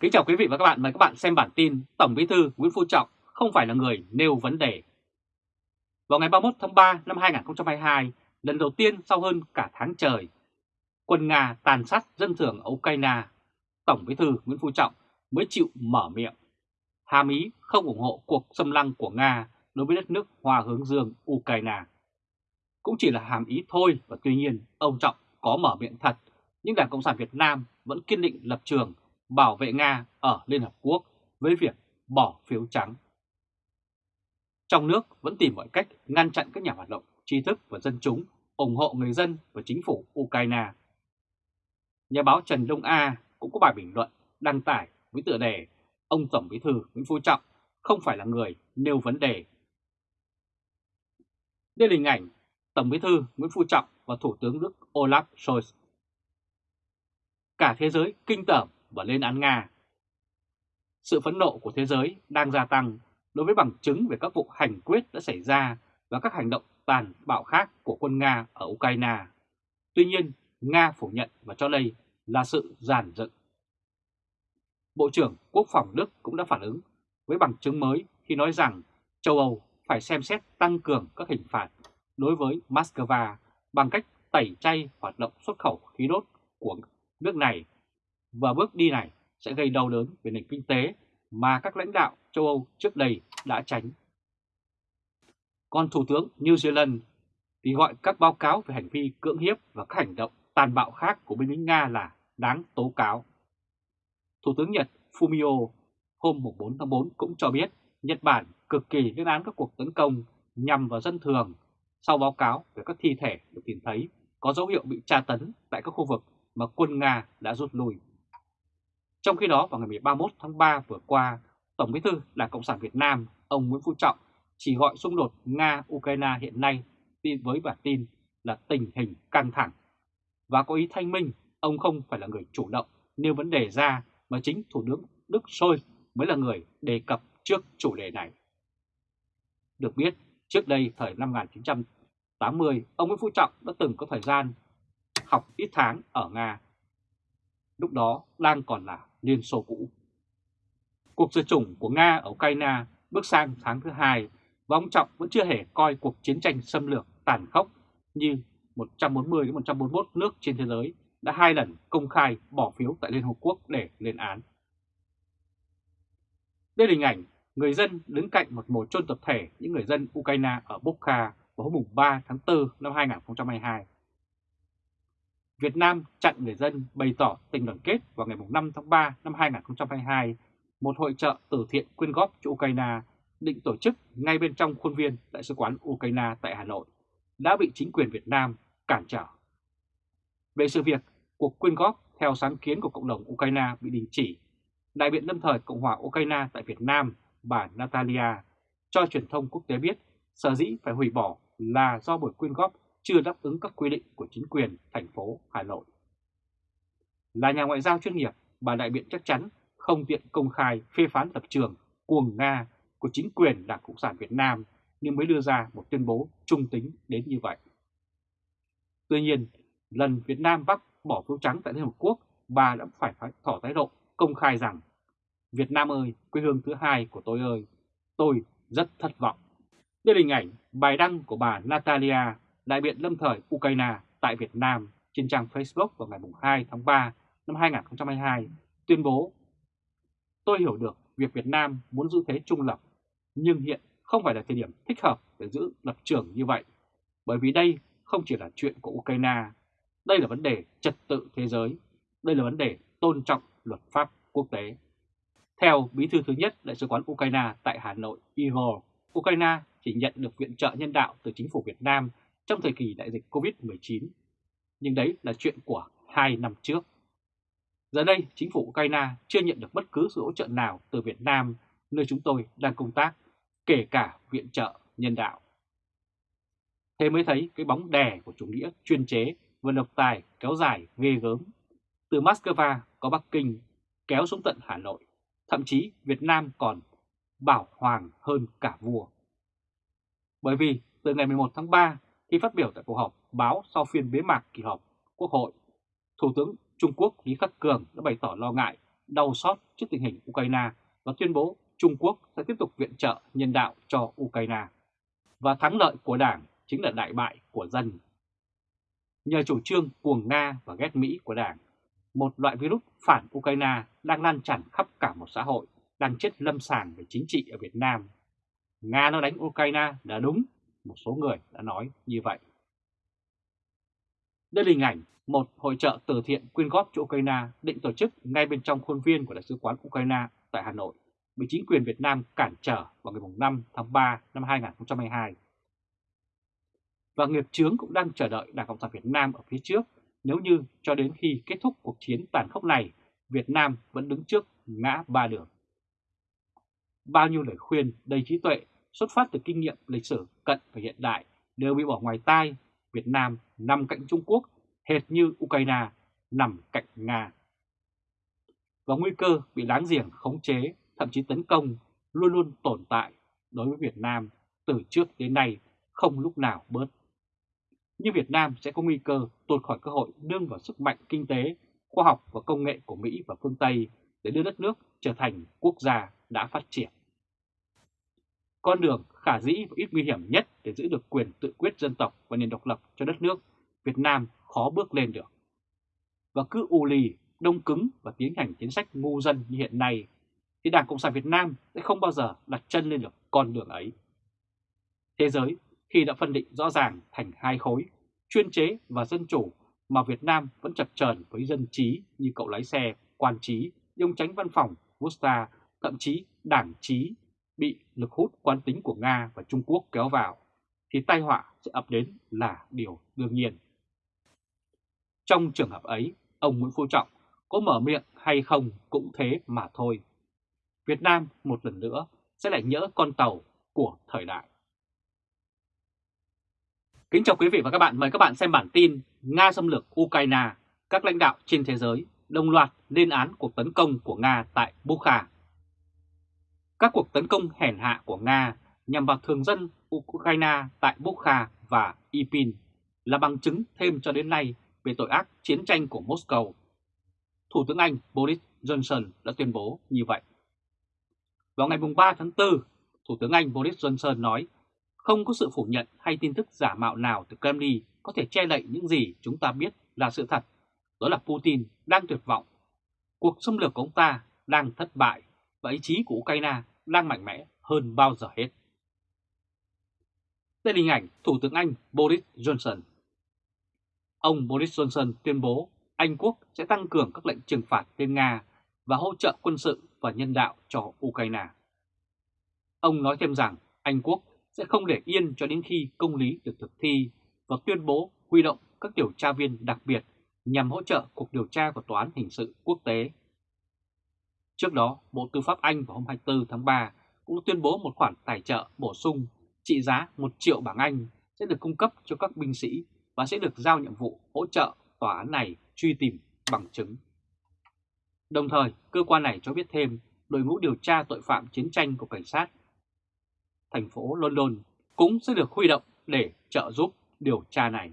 Kính chào quý vị và các bạn, mời các bạn xem bản tin Tổng Bí thư Nguyễn Phú Trọng không phải là người nêu vấn đề. Vào ngày 31 tháng 3 năm 2022, lần đầu tiên sau hơn cả tháng trời, quân Nga tàn sát dân thường ở Ukraine, Tổng Bí thư Nguyễn Phú Trọng mới chịu mở miệng. Hàm ý không ủng hộ cuộc xâm lăng của Nga đối với đất nước Hoa hướng dương Ukraine. Cũng chỉ là hàm ý thôi và tuy nhiên ông Trọng có mở miệng thật, nhưng Đảng Cộng sản Việt Nam vẫn kiên định lập trường bảo vệ Nga ở Liên Hợp Quốc với việc bỏ phiếu trắng. Trong nước vẫn tìm mọi cách ngăn chặn các nhà hoạt động, tri thức và dân chúng ủng hộ người dân và chính phủ Ukraine. Nhà báo Trần Đông A cũng có bài bình luận đăng tải với tựa đề Ông Tổng Bí thư Nguyễn Phú Trọng không phải là người nêu vấn đề. Đây là hình ảnh Tổng Bí thư Nguyễn Phú Trọng và Thủ tướng Đức Olaf Scholz. Cả thế giới kinh tởm và lên án Nga. Sự phẫn nộ của thế giới đang gia tăng đối với bằng chứng về các vụ hành quyết đã xảy ra và các hành động tàn bạo khác của quân Nga ở Ukraine. Tuy nhiên, Nga phủ nhận và cho đây là sự giàn dựng. Bộ trưởng Quốc phòng Đức cũng đã phản ứng với bằng chứng mới khi nói rằng châu Âu phải xem xét tăng cường các hình phạt đối với Moscow bằng cách tẩy chay hoạt động xuất khẩu khí đốt của nước này và bước đi này sẽ gây đau đớn về nền kinh tế mà các lãnh đạo châu Âu trước đây đã tránh. Còn Thủ tướng New Zealand thì gọi các báo cáo về hành vi cưỡng hiếp và các hành động tàn bạo khác của binh lính Nga là đáng tố cáo. Thủ tướng Nhật Fumio hôm 4 tháng 4 cũng cho biết Nhật Bản cực kỳ lên án các cuộc tấn công nhằm vào dân thường sau báo cáo về các thi thể được tìm thấy có dấu hiệu bị tra tấn tại các khu vực mà quân Nga đã rút lui. Trong khi đó, vào ngày 31 tháng 3 vừa qua, Tổng bí thư Đảng Cộng sản Việt Nam, ông Nguyễn Phú Trọng chỉ gọi xung đột Nga-Ukraine hiện nay với bản tin là tình hình căng thẳng. Và có ý thanh minh, ông không phải là người chủ động nêu vấn đề ra mà chính Thủ tướng Đức Sôi mới là người đề cập trước chủ đề này. Được biết, trước đây thời năm 1980, ông Nguyễn Phú Trọng đã từng có thời gian học ít tháng ở Nga. Lúc đó đang còn là Liên Xô cũ. Cuộc diệt chủng của Nga ở Ukraine bước sang tháng thứ hai, và ông Trọng vẫn chưa hề coi cuộc chiến tranh xâm lược tàn khốc như 140 đến 141 nước trên thế giới đã hai lần công khai bỏ phiếu tại Liên Hợp Quốc để lên án. Đây là hình ảnh người dân đứng cạnh một mồ chôn tập thể những người dân Ukraine ở Bokha vào hôm 3 tháng 4 năm 2022. Việt Nam chặn người dân bày tỏ tình đoàn kết vào ngày 5 tháng 3 năm 2022, một hội trợ từ thiện quyên góp cho Ukraine định tổ chức ngay bên trong khuôn viên Đại sứ quán Ukraine tại Hà Nội, đã bị chính quyền Việt Nam cản trở. Về sự việc, cuộc quyên góp theo sáng kiến của cộng đồng Ukraine bị đình chỉ, đại biện lâm thời Cộng hòa Ukraine tại Việt Nam, bà Natalia, cho truyền thông quốc tế biết sở dĩ phải hủy bỏ là do buổi quyên góp chưa đáp ứng các quy định của chính quyền thành phố Hà Nội. Là nhà ngoại giao chuyên nghiệp, bà đại biện chắc chắn không tiện công khai phê phán lập trường cuồng Nga của chính quyền Đảng Cộng sản Việt Nam nhưng mới đưa ra một tuyên bố trung tính đến như vậy. Tuy nhiên, lần Việt Nam Bắc bỏ phiếu trắng tại Liên Hợp Quốc, bà đã phải tỏ thái độ công khai rằng Việt Nam ơi, quê hương thứ hai của tôi ơi, tôi rất thất vọng. Đây là hình ảnh bài đăng của bà Natalia đại biện lâm thời Ukraine tại Việt Nam trên trang Facebook vào ngày 2 tháng 3 năm 2022 tuyên bố Tôi hiểu được việc Việt Nam muốn giữ thế trung lập, nhưng hiện không phải là thời điểm thích hợp để giữ lập trường như vậy, bởi vì đây không chỉ là chuyện của Ukraine, đây là vấn đề trật tự thế giới, đây là vấn đề tôn trọng luật pháp quốc tế. Theo bí thư thứ nhất Đại sứ quán Ukraine tại Hà Nội Igor, Ukraine chỉ nhận được viện trợ nhân đạo từ chính phủ Việt Nam trong thời kỳ đại dịch Covid-19. Nhưng đấy là chuyện của hai năm trước. Giờ đây, chính phủ Ukraine chưa nhận được bất cứ sự hỗ trợ nào từ Việt Nam, nơi chúng tôi đang công tác, kể cả viện trợ nhân đạo. Thế mới thấy cái bóng đè của chủ nghĩa chuyên chế và độc tài kéo dài ghê gớm. Từ Moscow có Bắc Kinh kéo xuống tận Hà Nội, thậm chí Việt Nam còn bảo hoàng hơn cả vua. Bởi vì từ ngày 11 tháng 3 khi phát biểu tại cuộc họp báo sau phiên bế mạc kỳ họp Quốc hội, Thủ tướng Trung Quốc Lý Khắc Cường đã bày tỏ lo ngại đau xót trước tình hình Ukraine và tuyên bố Trung Quốc sẽ tiếp tục viện trợ nhân đạo cho Ukraine. Và thắng lợi của Đảng chính là đại bại của dân. Nhờ chủ trương cuồng Nga và ghét Mỹ của Đảng, một loại virus phản Ukraine đang lan tràn khắp cả một xã hội, đang chết lâm sàng về chính trị ở Việt Nam. Nga nó đánh Ukraine là đúng, một số người đã nói như vậy. Đây là hình ảnh một hội trợ từ thiện quyên góp cho Ukraine định tổ chức ngay bên trong khuôn viên của Đại sứ quán Ukraine tại Hà Nội, bị chính quyền Việt Nam cản trở vào ngày 5 tháng 3 năm 2022. Và nghiệp chướng cũng đang chờ đợi Đảng Cộng sản Việt Nam ở phía trước nếu như cho đến khi kết thúc cuộc chiến tàn khốc này, Việt Nam vẫn đứng trước ngã ba đường. Bao nhiêu lời khuyên đầy trí tuệ xuất phát từ kinh nghiệm lịch sử cận và hiện đại đều bị bỏ ngoài tai. Việt Nam nằm cạnh Trung Quốc hệt như Ukraine nằm cạnh Nga. Và nguy cơ bị láng giềng khống chế, thậm chí tấn công luôn luôn tồn tại đối với Việt Nam từ trước đến nay không lúc nào bớt. Nhưng Việt Nam sẽ có nguy cơ tụt khỏi cơ hội đương vào sức mạnh kinh tế, khoa học và công nghệ của Mỹ và phương Tây để đưa đất nước trở thành quốc gia đã phát triển. Con đường khả dĩ và ít nguy hiểm nhất để giữ được quyền tự quyết dân tộc và nền độc lập cho đất nước, Việt Nam khó bước lên được. Và cứ u lì, đông cứng và tiến hành chính sách ngu dân như hiện nay, thì Đảng Cộng sản Việt Nam sẽ không bao giờ đặt chân lên được con đường ấy. Thế giới khi đã phân định rõ ràng thành hai khối, chuyên chế và dân chủ mà Việt Nam vẫn chập chờn với dân trí như cậu lái xe, quan trí, ông tránh văn phòng, Gusta, thậm chí đảng trí bị lực hút quan tính của Nga và Trung Quốc kéo vào, thì tai họa sẽ ập đến là điều đương nhiên. Trong trường hợp ấy, ông Nguyễn Phú Trọng có mở miệng hay không cũng thế mà thôi. Việt Nam một lần nữa sẽ lại nhỡ con tàu của thời đại. Kính chào quý vị và các bạn, mời các bạn xem bản tin Nga xâm lược Ukraine, các lãnh đạo trên thế giới đồng loạt lên án cuộc tấn công của Nga tại Bukha. Các cuộc tấn công hèn hạ của Nga nhằm vào thường dân Ukraine tại Bukha và Ipin là bằng chứng thêm cho đến nay về tội ác chiến tranh của Moscow. Thủ tướng Anh Boris Johnson đã tuyên bố như vậy. Vào ngày 3 tháng 4, Thủ tướng Anh Boris Johnson nói không có sự phủ nhận hay tin tức giả mạo nào từ Kremlin có thể che đậy những gì chúng ta biết là sự thật. Đó là Putin đang tuyệt vọng. Cuộc xâm lược của ông ta đang thất bại và ý chí của Ukraine đang mạnh mẽ hơn bao giờ hết. Đây là hình ảnh Thủ tướng Anh Boris Johnson. Ông Boris Johnson tuyên bố Anh quốc sẽ tăng cường các lệnh trừng phạt lên Nga và hỗ trợ quân sự và nhân đạo cho Ukraine. Ông nói thêm rằng Anh quốc sẽ không để yên cho đến khi công lý được thực thi và tuyên bố huy động các điều tra viên đặc biệt nhằm hỗ trợ cuộc điều tra của Tòa án Hình sự Quốc tế. Trước đó, Bộ Tư pháp Anh vào hôm 24 tháng 3 cũng tuyên bố một khoản tài trợ bổ sung trị giá 1 triệu bảng Anh sẽ được cung cấp cho các binh sĩ và sẽ được giao nhiệm vụ hỗ trợ tòa án này truy tìm bằng chứng. Đồng thời, cơ quan này cho biết thêm đội ngũ điều tra tội phạm chiến tranh của cảnh sát thành phố London cũng sẽ được huy động để trợ giúp điều tra này.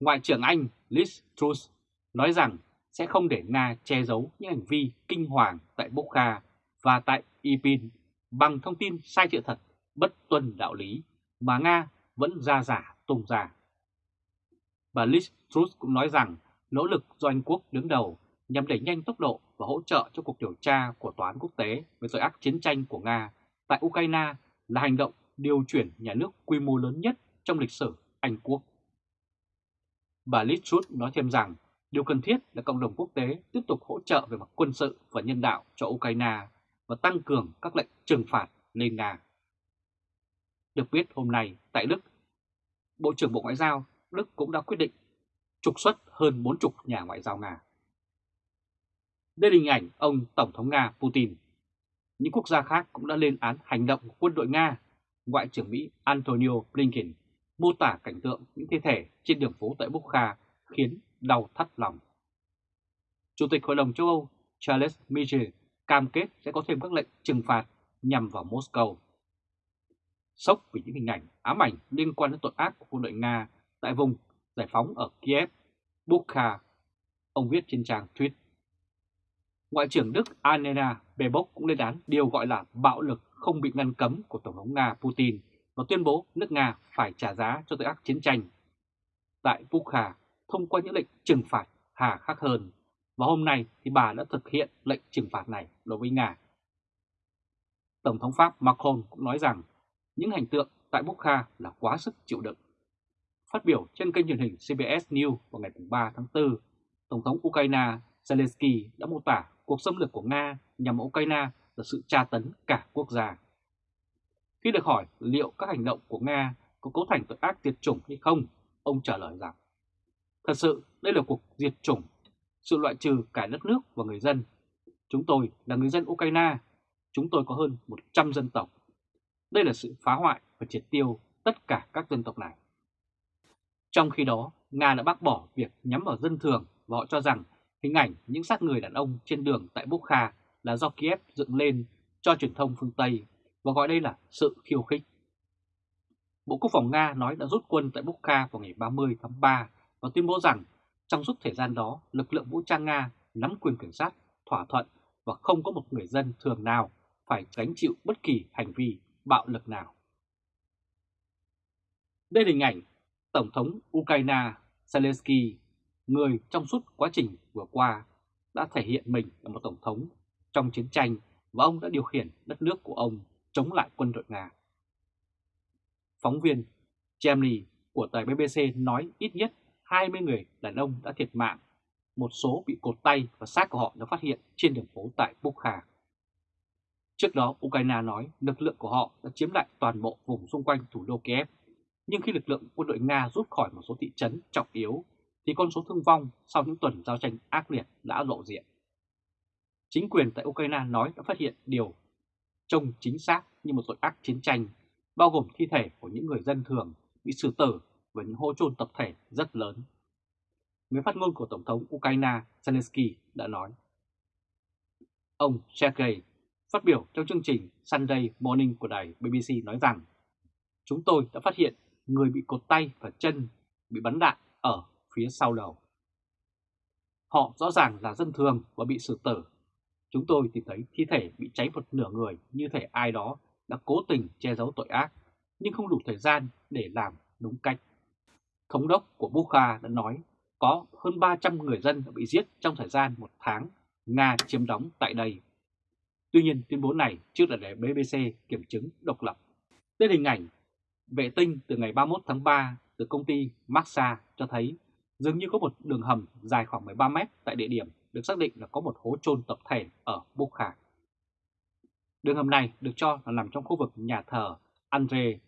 Ngoại trưởng Anh Liz Truss nói rằng sẽ không để Nga che giấu những hành vi kinh hoàng tại Bokha và tại Ipin bằng thông tin sai sự thật, bất tuân đạo lý mà Nga vẫn ra giả tung ra. Bà Liz Truss cũng nói rằng nỗ lực do Anh Quốc đứng đầu nhằm đẩy nhanh tốc độ và hỗ trợ cho cuộc điều tra của Tòa án quốc tế về tội ác chiến tranh của Nga tại Ukraine là hành động điều chuyển nhà nước quy mô lớn nhất trong lịch sử Anh Quốc. Bà Liz Truss nói thêm rằng điều cần thiết là cộng đồng quốc tế tiếp tục hỗ trợ về mặt quân sự và nhân đạo cho Ukraine và tăng cường các lệnh trừng phạt lên Nga. Được biết hôm nay tại Đức, Bộ trưởng Bộ Ngoại giao Đức cũng đã quyết định trục xuất hơn 40 nhà ngoại giao Nga. Đây là hình ảnh ông Tổng thống Nga Putin những quốc gia khác cũng đã lên án hành động của quân đội Nga. Ngoại trưởng Mỹ Antonio Blinken mô tả cảnh tượng những thi thể trên đường phố tại Bukha khiến đau thắt lòng. Chủ tịch Hội đồng châu Âu Charles Michel cam kết sẽ có thêm các lệnh trừng phạt nhằm vào Moscow. Sốc vì những hình ảnh ám ảnh liên quan đến tội ác của quân đội Nga tại vùng giải phóng ở Kiev, Bukha, ông viết trên trang tweet. Ngoại trưởng Đức Annena Baerbock cũng lên án điều gọi là bạo lực không bị ngăn cấm của Tổng thống Nga Putin và tuyên bố nước Nga phải trả giá cho tội ác chiến tranh. Tại Bukha, thông qua những lệnh trừng phạt hà khắc hơn, và hôm nay thì bà đã thực hiện lệnh trừng phạt này đối với Nga. Tổng thống Pháp Macron cũng nói rằng những hành tượng tại Bukha là quá sức chịu đựng. Phát biểu trên kênh truyền hình CBS News vào ngày 3 tháng 4, Tổng thống Ukraine Zelensky đã mô tả cuộc xâm lược của Nga nhằm Ukraine là sự tra tấn cả quốc gia. Khi được hỏi liệu các hành động của Nga có cấu thành tội ác diệt chủng hay không, ông trả lời rằng Thật sự đây là cuộc diệt chủng, sự loại trừ cả đất nước và người dân. Chúng tôi là người dân Ukraine, chúng tôi có hơn 100 dân tộc. Đây là sự phá hoại và triệt tiêu tất cả các dân tộc này. Trong khi đó, Nga đã bác bỏ việc nhắm vào dân thường và họ cho rằng hình ảnh những xác người đàn ông trên đường tại Bukha là do Kiev dựng lên cho truyền thông phương Tây và gọi đây là sự khiêu khích. Bộ Quốc phòng Nga nói đã rút quân tại Bukha vào ngày 30 tháng 3 và tuyên bố rằng trong suốt thời gian đó, lực lượng vũ trang Nga nắm quyền kiểm soát, thỏa thuận và không có một người dân thường nào phải gánh chịu bất kỳ hành vi bạo lực nào. Đây là hình ảnh Tổng thống Ukraine Zelensky, người trong suốt quá trình vừa qua đã thể hiện mình là một tổng thống trong chiến tranh và ông đã điều khiển đất nước của ông chống lại quân đội Nga. Phóng viên jamie của tờ BBC nói ít nhất 20 người đàn ông đã thiệt mạng, một số bị cột tay và xác của họ được phát hiện trên đường phố tại Bukha. Trước đó, Ukraine nói lực lượng của họ đã chiếm lại toàn bộ vùng xung quanh thủ đô Kiev, nhưng khi lực lượng quân đội Nga rút khỏi một số thị trấn trọng yếu, thì con số thương vong sau những tuần giao tranh ác liệt đã lộ diện. Chính quyền tại Ukraine nói đã phát hiện điều trông chính xác như một tội ác chiến tranh, bao gồm thi thể của những người dân thường bị xử tử và những hô chôn tập thể rất lớn. Người phát ngôn của Tổng thống Ukraine Zelensky đã nói. Ông Sergei phát biểu trong chương trình Sunday Morning của đài BBC nói rằng Chúng tôi đã phát hiện người bị cột tay và chân bị bắn đạn ở phía sau đầu. Họ rõ ràng là dân thường và bị xử tử. Chúng tôi tìm thấy thi thể bị cháy một nửa người như thể ai đó đã cố tình che giấu tội ác, nhưng không đủ thời gian để làm đúng cách. Thống đốc của Bukha đã nói có hơn 300 người dân đã bị giết trong thời gian một tháng Nga chiếm đóng tại đây. Tuy nhiên tuyên bố này chưa được để BBC kiểm chứng độc lập. Đây hình ảnh vệ tinh từ ngày 31 tháng 3 từ công ty Maxa cho thấy dường như có một đường hầm dài khoảng 13 mét tại địa điểm được xác định là có một hố chôn tập thể ở Bukha. Đường hầm này được cho là nằm trong khu vực nhà thờ Andre.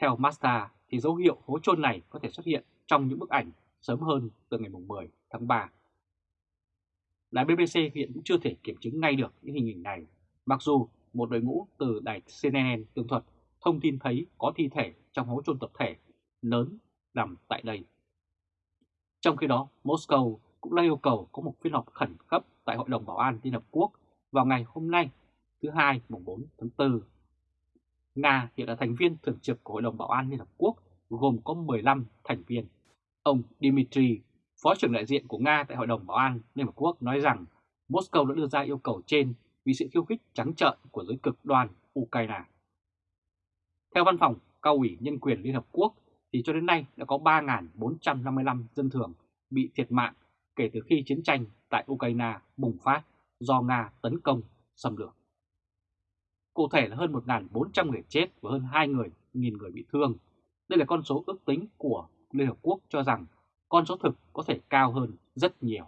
Theo Master, thì dấu hiệu hố chôn này có thể xuất hiện trong những bức ảnh sớm hơn từ ngày 10 tháng 3. Đài BBC hiện cũng chưa thể kiểm chứng ngay được những hình ảnh này, mặc dù một đội ngũ từ đài CNN tường thuật thông tin thấy có thi thể trong hố chôn tập thể lớn nằm tại đây. Trong khi đó, Moscow cũng đã yêu cầu có một phiên họp khẩn cấp tại Hội đồng Bảo an Liên Hợp Quốc vào ngày hôm nay, thứ Hai, mùng 4 tháng 4. Nga hiện là thành viên thường trực của Hội đồng Bảo an Liên Hợp Quốc gồm có 15 thành viên. Ông Dmitry, Phó trưởng đại diện của Nga tại Hội đồng Bảo an Liên Hợp Quốc nói rằng Moscow đã đưa ra yêu cầu trên vì sự khiêu khích trắng trợn của giới cực đoan Ukraine. Theo văn phòng cao ủy nhân quyền Liên Hợp Quốc thì cho đến nay đã có 3.455 dân thường bị thiệt mạng kể từ khi chiến tranh tại Ukraine bùng phát do Nga tấn công xâm lược. Cụ thể là hơn 1.400 người chết và hơn 2 người, nghìn người bị thương. Đây là con số ước tính của Liên Hợp Quốc cho rằng con số thực có thể cao hơn rất nhiều.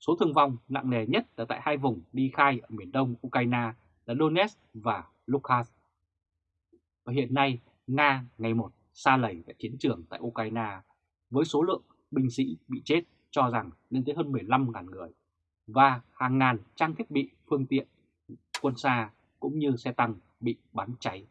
Số thương vong nặng nề nhất là tại hai vùng đi khai ở miền đông Ukraine là Donetsk và Luhansk. Và hiện nay, Nga ngày một xa lầy tại chiến trường tại Ukraine với số lượng binh sĩ bị chết cho rằng lên tới hơn 15.000 người và hàng ngàn trang thiết bị phương tiện quân xa cũng như xe tăng bị bắn cháy.